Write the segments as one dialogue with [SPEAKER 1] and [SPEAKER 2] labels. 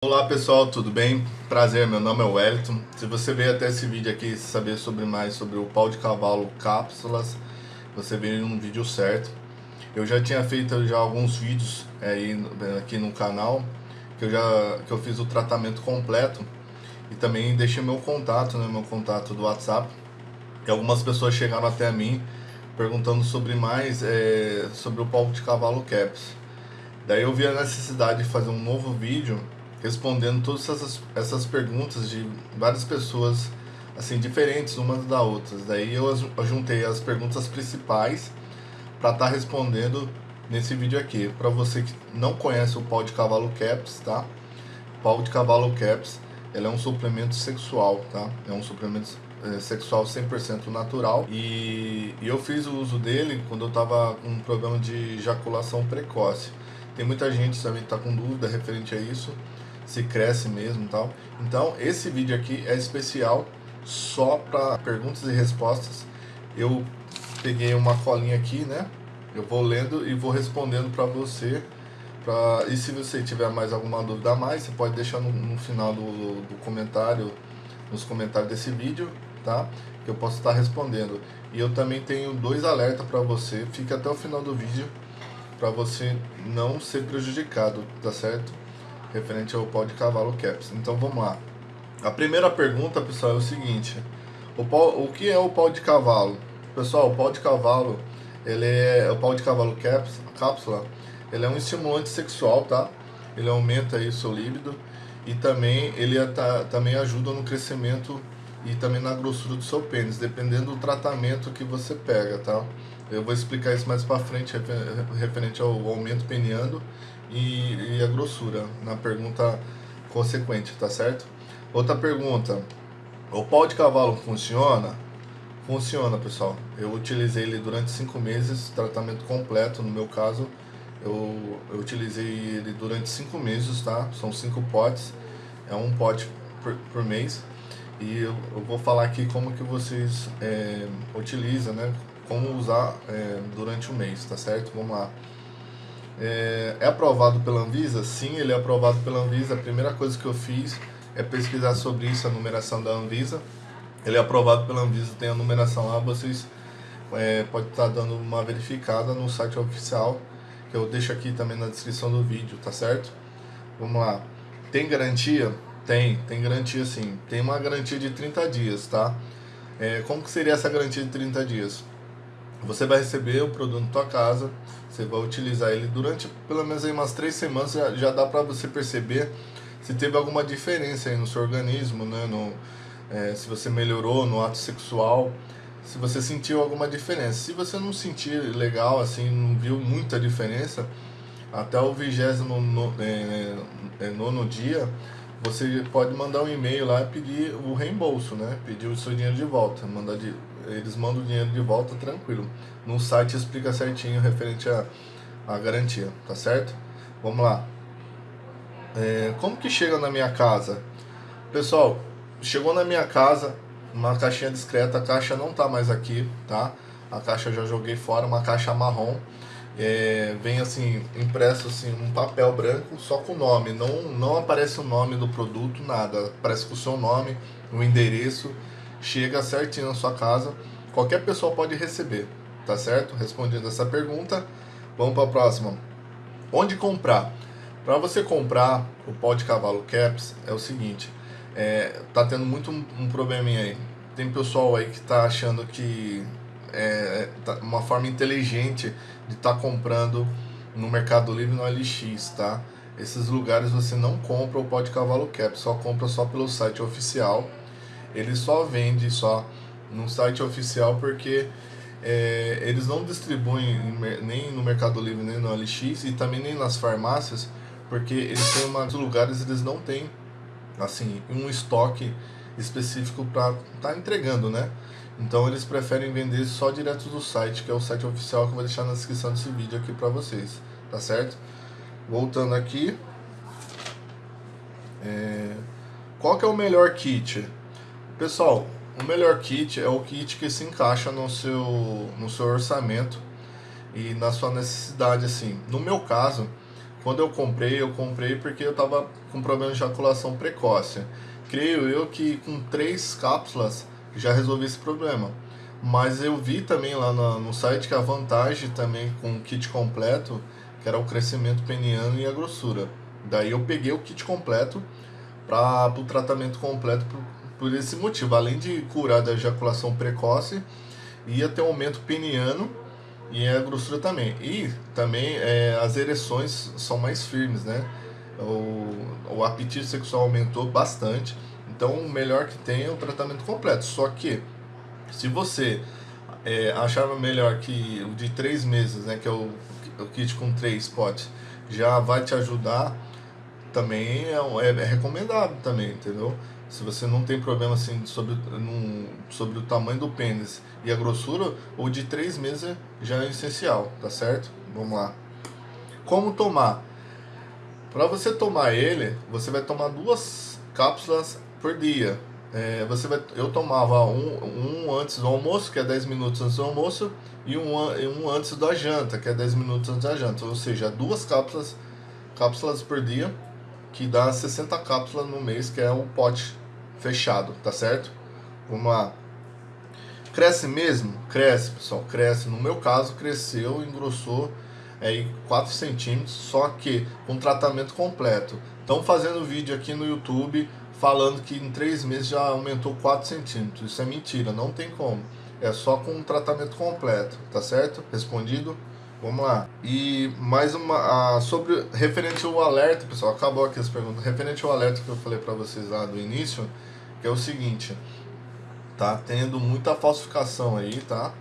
[SPEAKER 1] Olá pessoal, tudo bem? Prazer, meu nome é Wellington. Se você veio até esse vídeo aqui saber sobre mais sobre o pau de cavalo cápsulas, você veio num vídeo certo. Eu já tinha feito já alguns vídeos aí aqui no canal que eu já que eu fiz o tratamento completo e também deixei meu contato, né, meu contato do WhatsApp. E algumas pessoas chegaram até mim perguntando sobre mais é, sobre o pau de cavalo caps. Daí eu vi a necessidade de fazer um novo vídeo respondendo todas essas, essas perguntas de várias pessoas assim diferentes umas da outras. Daí eu juntei as perguntas principais para estar tá respondendo nesse vídeo aqui. Para você que não conhece o pau de cavalo caps, tá? Pau de cavalo caps, ele é um suplemento sexual, tá? É um suplemento é, sexual 100% natural e, e eu fiz o uso dele quando eu estava com um problema de ejaculação precoce. Tem muita gente também que está com dúvida referente a isso se cresce mesmo e tal. Então, esse vídeo aqui é especial só para perguntas e respostas. Eu peguei uma colinha aqui, né? Eu vou lendo e vou respondendo para você. Pra... E se você tiver mais alguma dúvida a mais, você pode deixar no, no final do, do comentário, nos comentários desse vídeo, tá? Que eu posso estar respondendo. E eu também tenho dois alertas para você. Fique até o final do vídeo para você não ser prejudicado, tá certo? Referente ao pau de cavalo caps. Então vamos lá. A primeira pergunta, pessoal, é o seguinte: o, o que é o pau de cavalo? Pessoal, o pau de cavalo, ele é o pau de cavalo caps, cápsula, ele é um estimulante sexual, tá? Ele aumenta aí o seu líbido e também ele tá, também ajuda no crescimento e também na grossura do seu pênis, dependendo do tratamento que você pega, tá? Eu vou explicar isso mais para frente referente ao aumento peniano e, e a grossura na pergunta consequente, tá certo? Outra pergunta, o pau de cavalo funciona? Funciona, pessoal. Eu utilizei ele durante cinco meses, tratamento completo, no meu caso, eu, eu utilizei ele durante cinco meses, tá? São cinco potes, é um pote por, por mês. E eu, eu, vou falar aqui como que vocês é, utilizam, né? Como usar é, durante o mês, tá certo? Vamos lá. É, é, aprovado pela Anvisa? Sim, ele é aprovado pela Anvisa. A primeira coisa que eu fiz é pesquisar sobre isso, a numeração da Anvisa. Ele é aprovado pela Anvisa, tem a numeração lá, vocês é, podem estar dando uma verificada no site oficial, que eu deixo aqui também na descrição do vídeo, tá certo? Vamos lá. Tem garantia? Tem, tem garantia sim. Tem uma garantia de 30 dias, tá? É, como que seria essa garantia de 30 dias? Você vai receber o produto na tua casa, você vai utilizar ele durante pelo menos aí umas três semanas, já, já dá para você perceber se teve alguma diferença aí no seu organismo, né? No, é, se você melhorou no ato sexual, se você sentiu alguma diferença. Se você não sentir legal, assim, não viu muita diferença, até o vigésimo no, é, é, nono dia, você pode mandar um e-mail lá e pedir o reembolso, né? Pedir o seu dinheiro de volta, mandar de, eles mandam o dinheiro de volta tranquilo. No site explica certinho referente à a, a, garantia, tá certo? Vamos lá. É, como que chega na minha casa? Pessoal, chegou na minha casa uma caixinha discreta, a caixa não tá mais aqui, tá? A caixa eu já joguei fora, uma caixa marrom. É, vem assim, impresso assim, um papel branco só com o nome, não, não aparece o nome do produto, nada, aparece com o seu nome, o endereço chega certinho na sua casa, qualquer pessoa pode receber, tá certo? Respondendo essa pergunta, vamos para a próxima. Onde comprar? Para você comprar o pó de cavalo caps é o seguinte, é, tá tendo muito um, um probleminha aí. Tem pessoal aí que tá achando que é tá uma forma inteligente de estar tá comprando no Mercado Livre no LX, tá? Esses lugares você não compra o pó de cavalo cap, só compra só pelo site oficial ele só vende só no site oficial porque é, eles não distribuem nem no Mercado Livre nem no LX e também nem nas farmácias porque eles têm uma, lugares eles não têm assim um estoque específico para estar tá entregando, né? Então eles preferem vender só direto do site, que é o site oficial que eu vou deixar na descrição desse vídeo aqui para vocês, tá certo? Voltando aqui, é... qual que é o melhor kit? Pessoal, o melhor kit é o kit que se encaixa no seu, no seu orçamento e na sua necessidade, assim. No meu caso, quando eu comprei, eu comprei porque eu tava com problema de ejaculação precoce. Creio eu que com três cápsulas já resolvi esse problema. Mas eu vi também lá no, site que a vantagem também com o kit completo, que era o crescimento peniano e a grossura. Daí eu peguei o kit completo para o tratamento completo por, por esse motivo. Além de curar da ejaculação precoce, ia ter um aumento peniano e a grossura também. E também é, as ereções são mais firmes, né? O, o apetite sexual aumentou bastante. Então, o melhor que tem é o tratamento completo. Só que, se você é, achava melhor que o de três meses, né, que é o, o kit com três potes, já vai te ajudar, também é, é, é recomendável também, entendeu? Se você não tem problema assim sobre, num, sobre o tamanho do pênis e a grossura, o de três meses já é essencial, tá certo? Vamos lá. Como tomar? Para você tomar ele, você vai tomar duas cápsulas por dia. É, você vai, eu tomava um, um antes do almoço, que é 10 minutos antes do almoço, e um, um antes da janta, que é 10 minutos antes da janta. Ou seja, duas cápsulas, cápsulas por dia, que dá 60 cápsulas no mês, que é um pote fechado, tá certo? Vamos lá. Cresce mesmo? Cresce, pessoal, cresce. No meu caso, cresceu, engrossou é, 4 centímetros, só que com tratamento completo. Estão fazendo vídeo aqui no YouTube falando que em 3 meses já aumentou 4 centímetros. Isso é mentira, não tem como. É só com um tratamento completo, tá certo? Respondido? Vamos lá. E mais uma a, sobre referente ao alerta, pessoal, acabou aqui as perguntas. Referente ao alerta que eu falei para vocês lá do início, que é o seguinte, tá tendo muita falsificação aí, tá?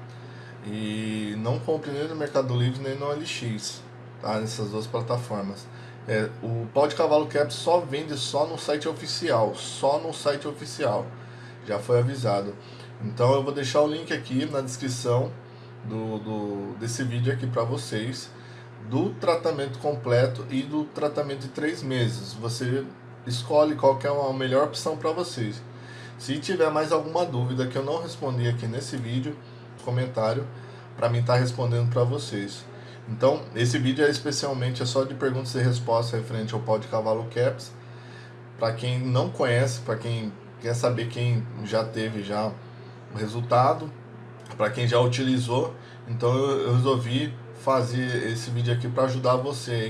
[SPEAKER 1] E não compre nem no Mercado Livre nem no LX, tá? Nessas duas plataformas. É, o pau de cavalo cap só vende só no site oficial, só no site oficial. Já foi avisado. Então eu vou deixar o link aqui na descrição do, do desse vídeo aqui para vocês do tratamento completo e do tratamento de três meses. Você escolhe qual é a melhor opção para vocês. Se tiver mais alguma dúvida que eu não respondi aqui nesse vídeo, comentário, para mim estar tá respondendo para vocês. Então, esse vídeo é especialmente é só de perguntas e respostas referente ao pau de cavalo caps. Para quem não conhece, para quem quer saber quem já teve já o resultado, para quem já utilizou, então eu resolvi fazer esse vídeo aqui para ajudar você